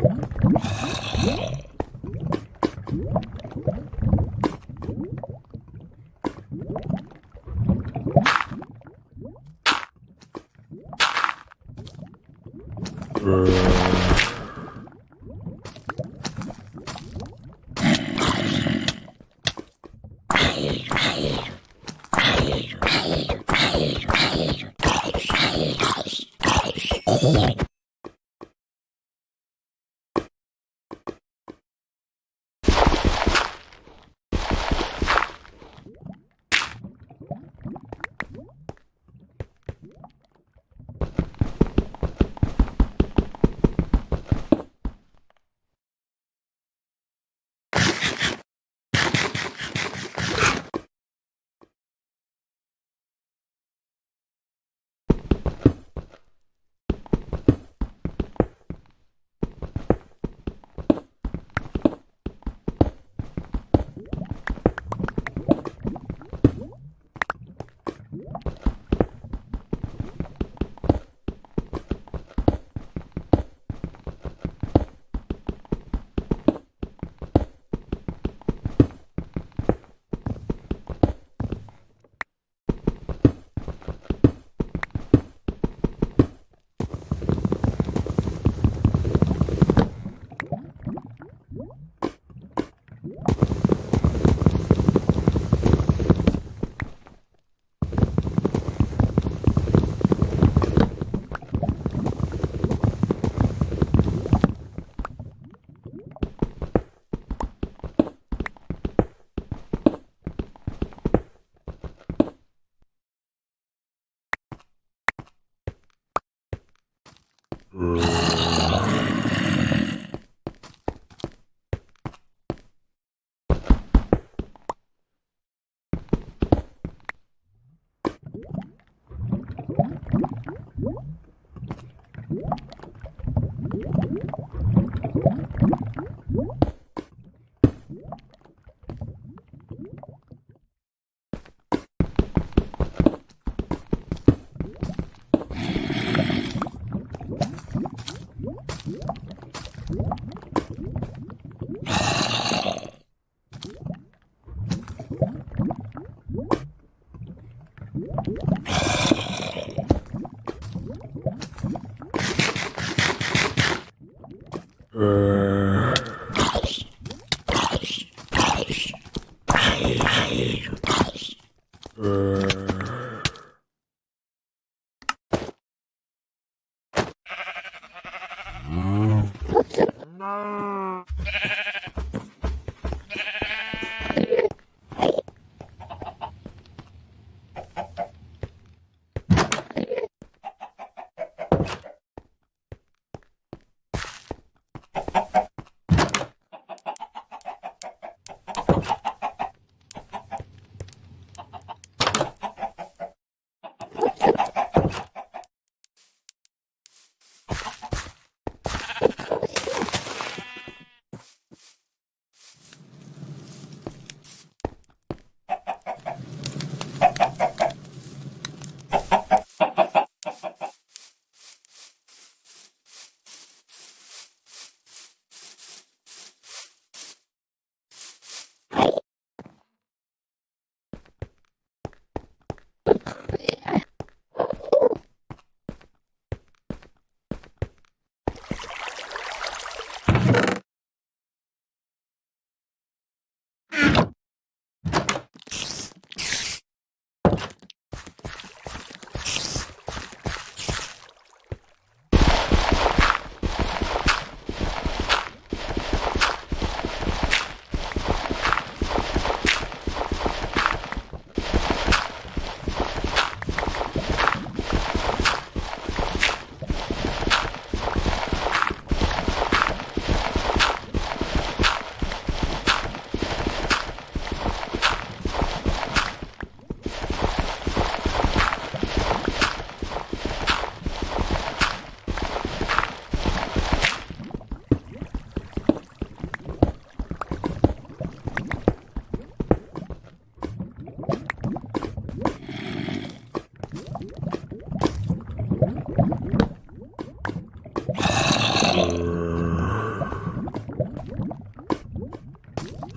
Yeah. Right.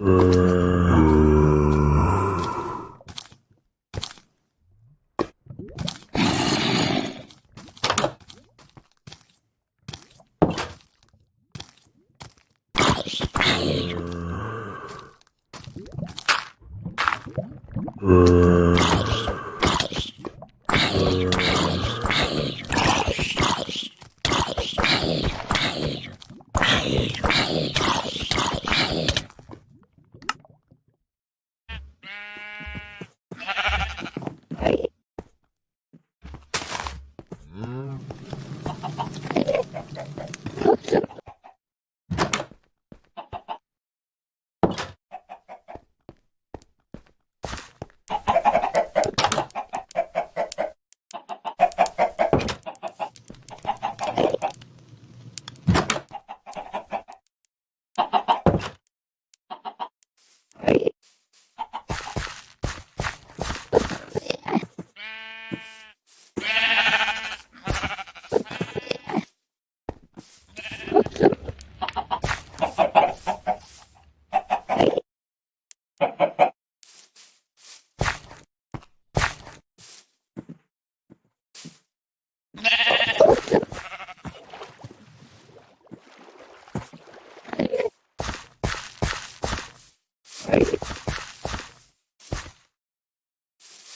Brrr.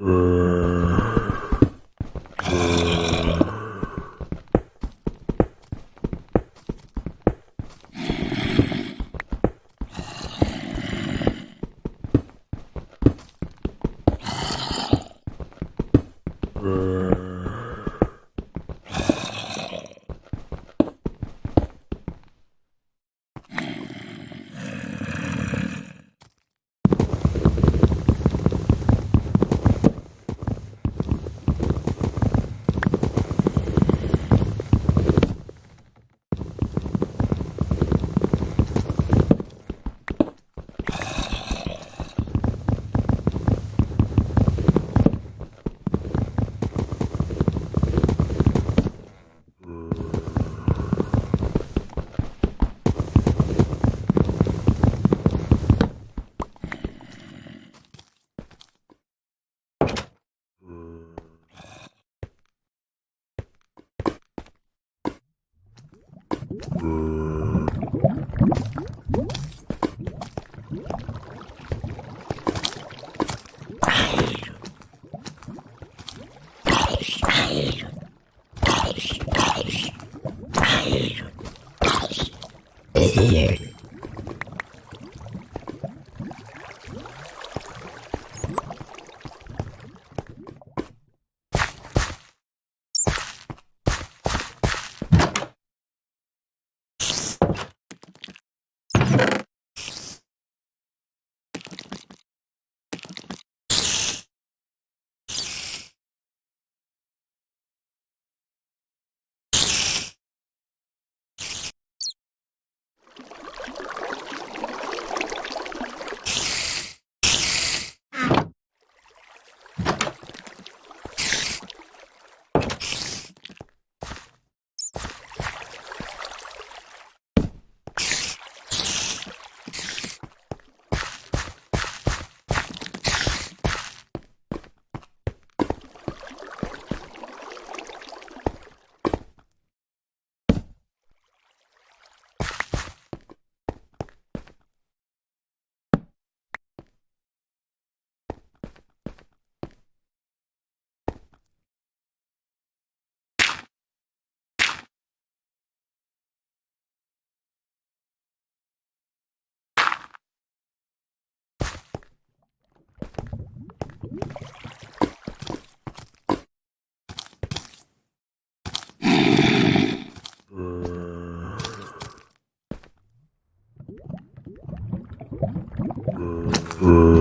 Uh... Uh.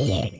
Here.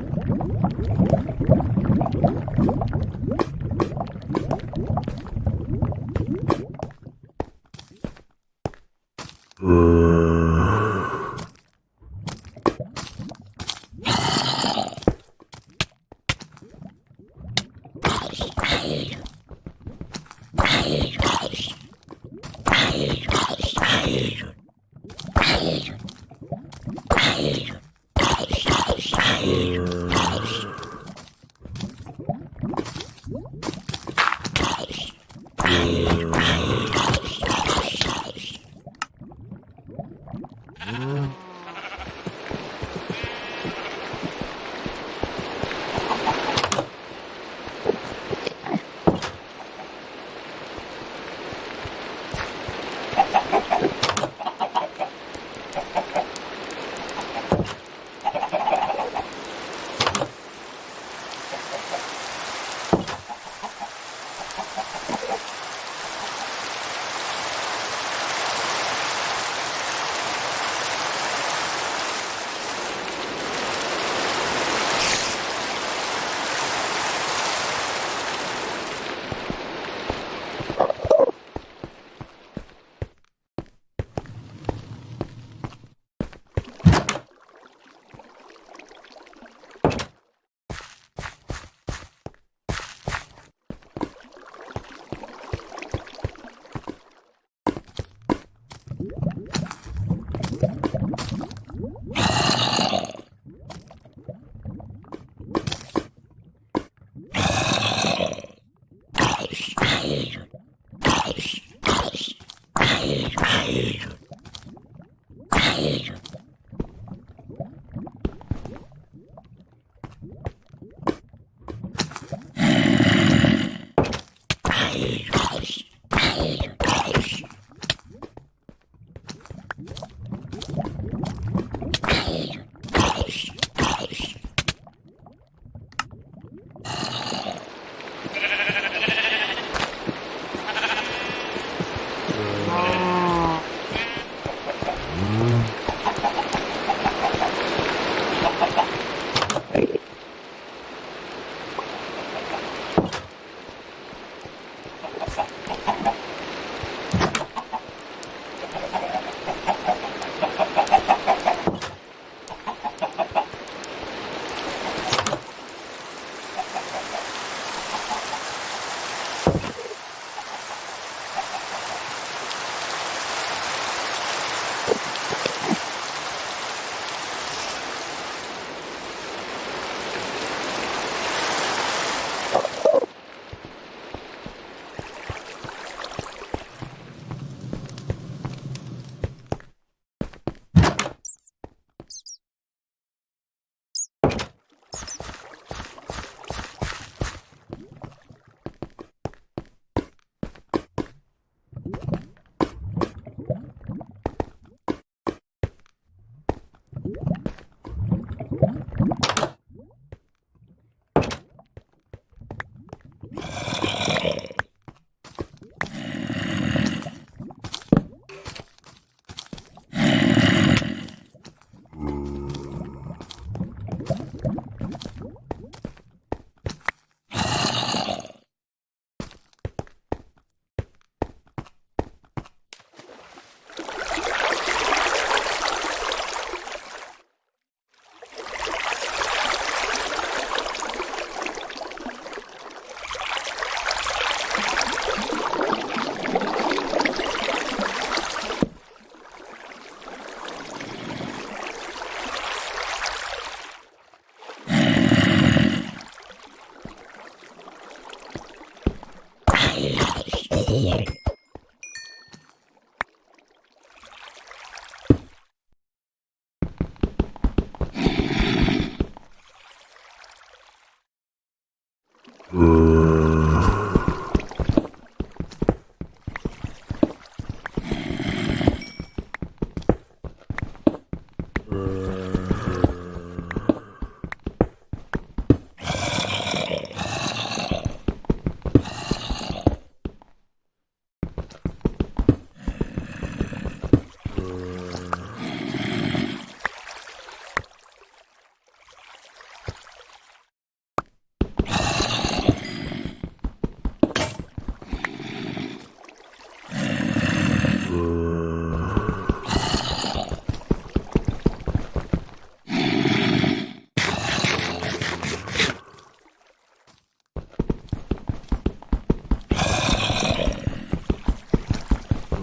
Wild.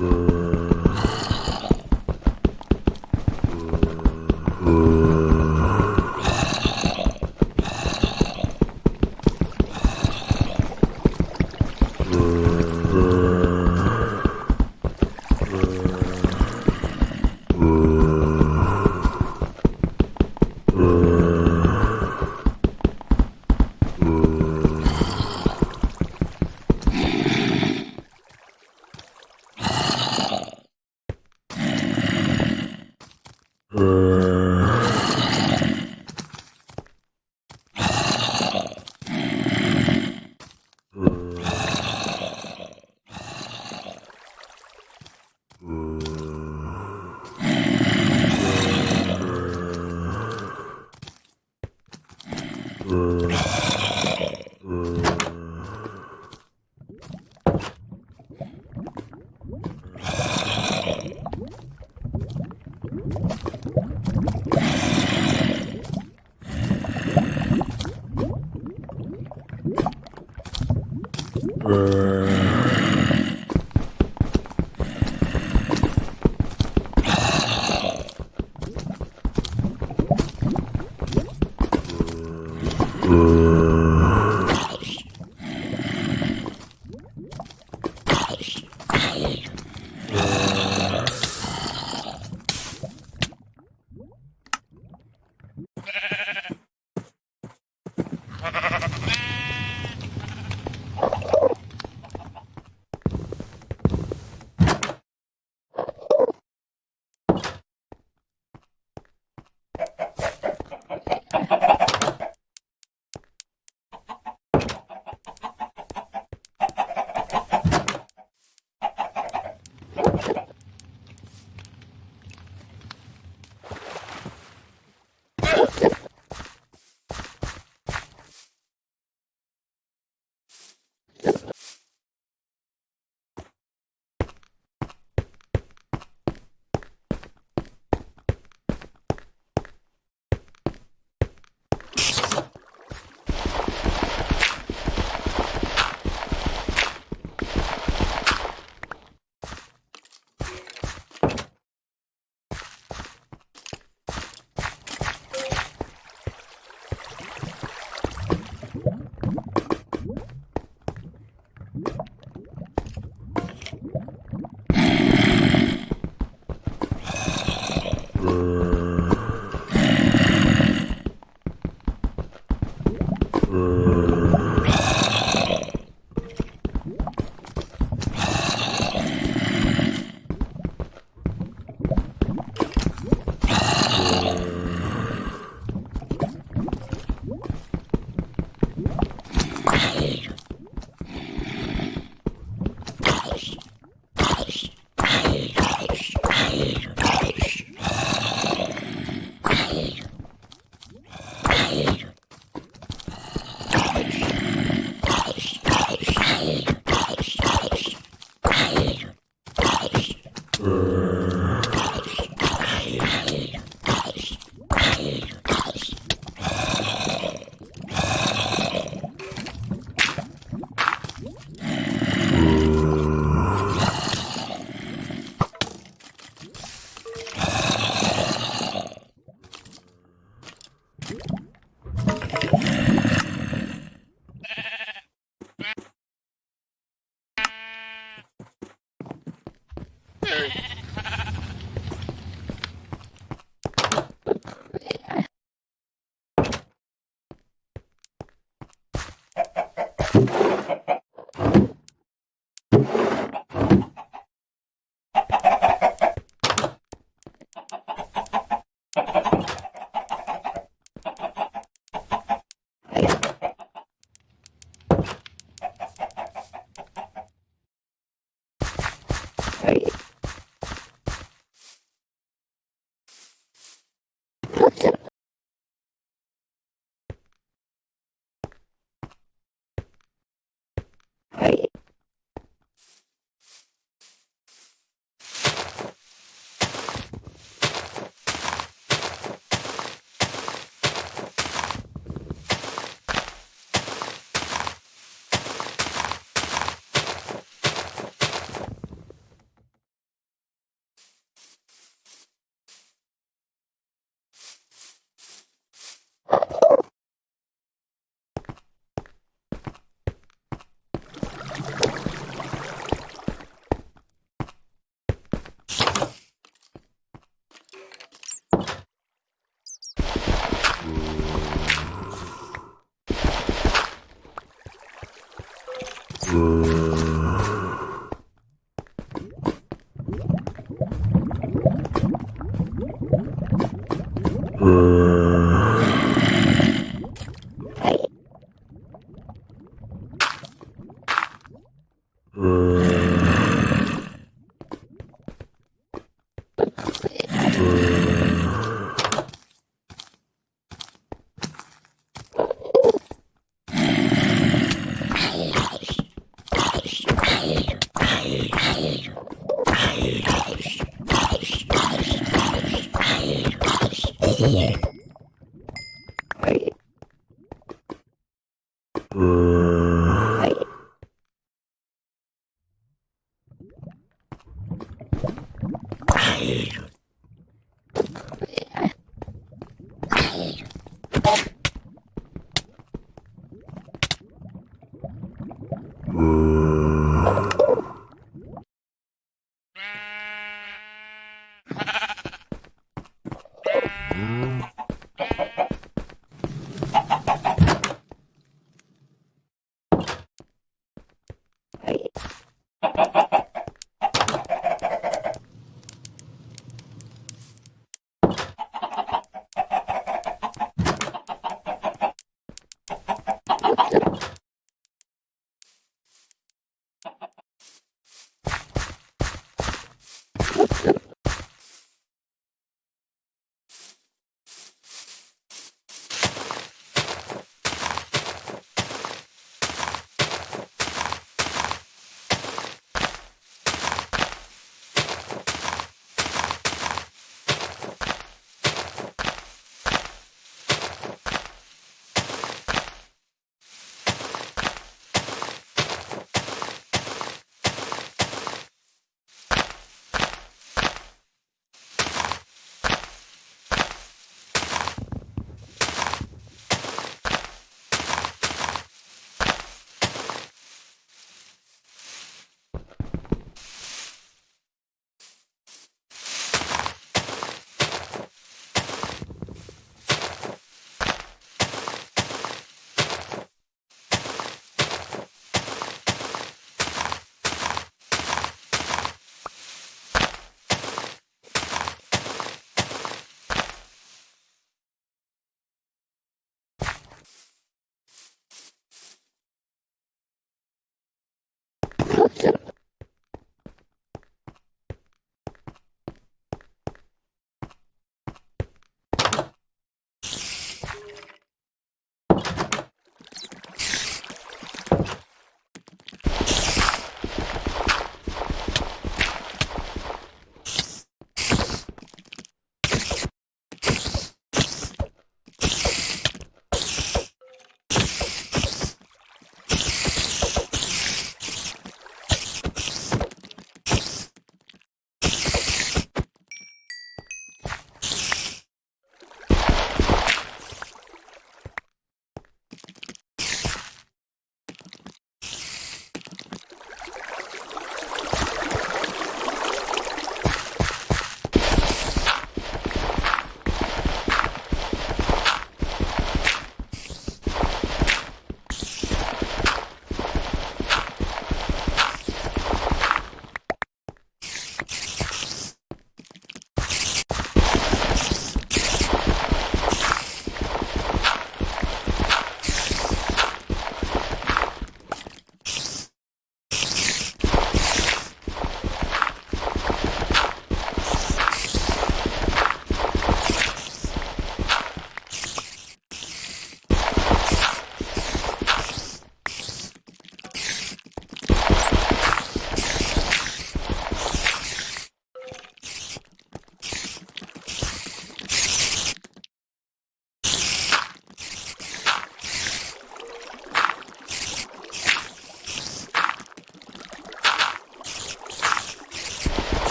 longer.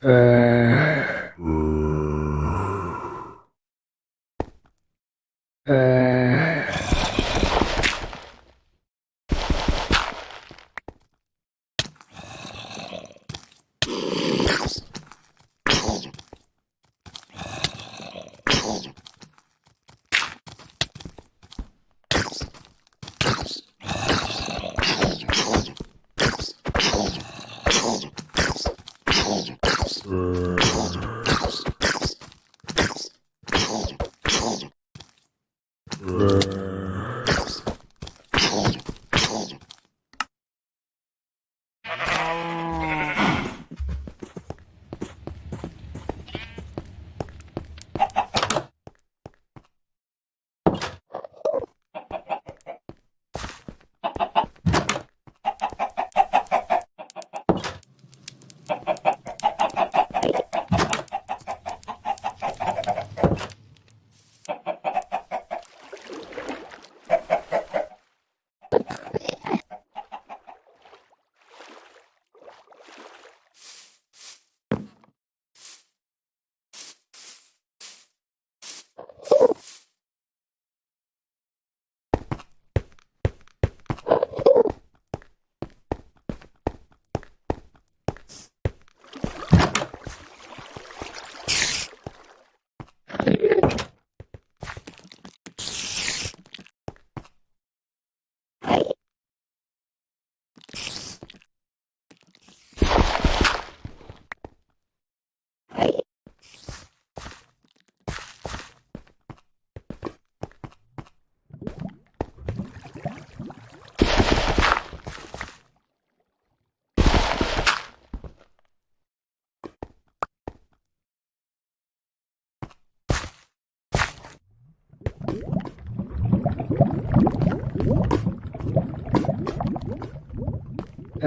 Uh...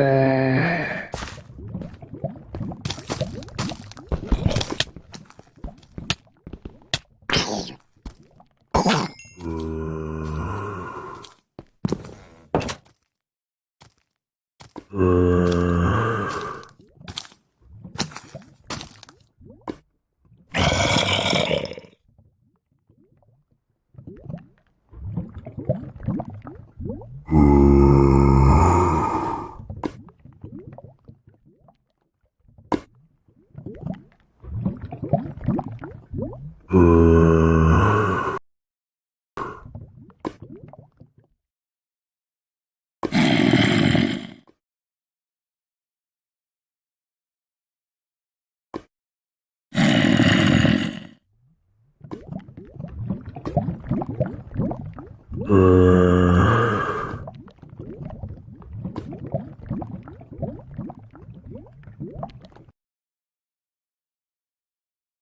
uh,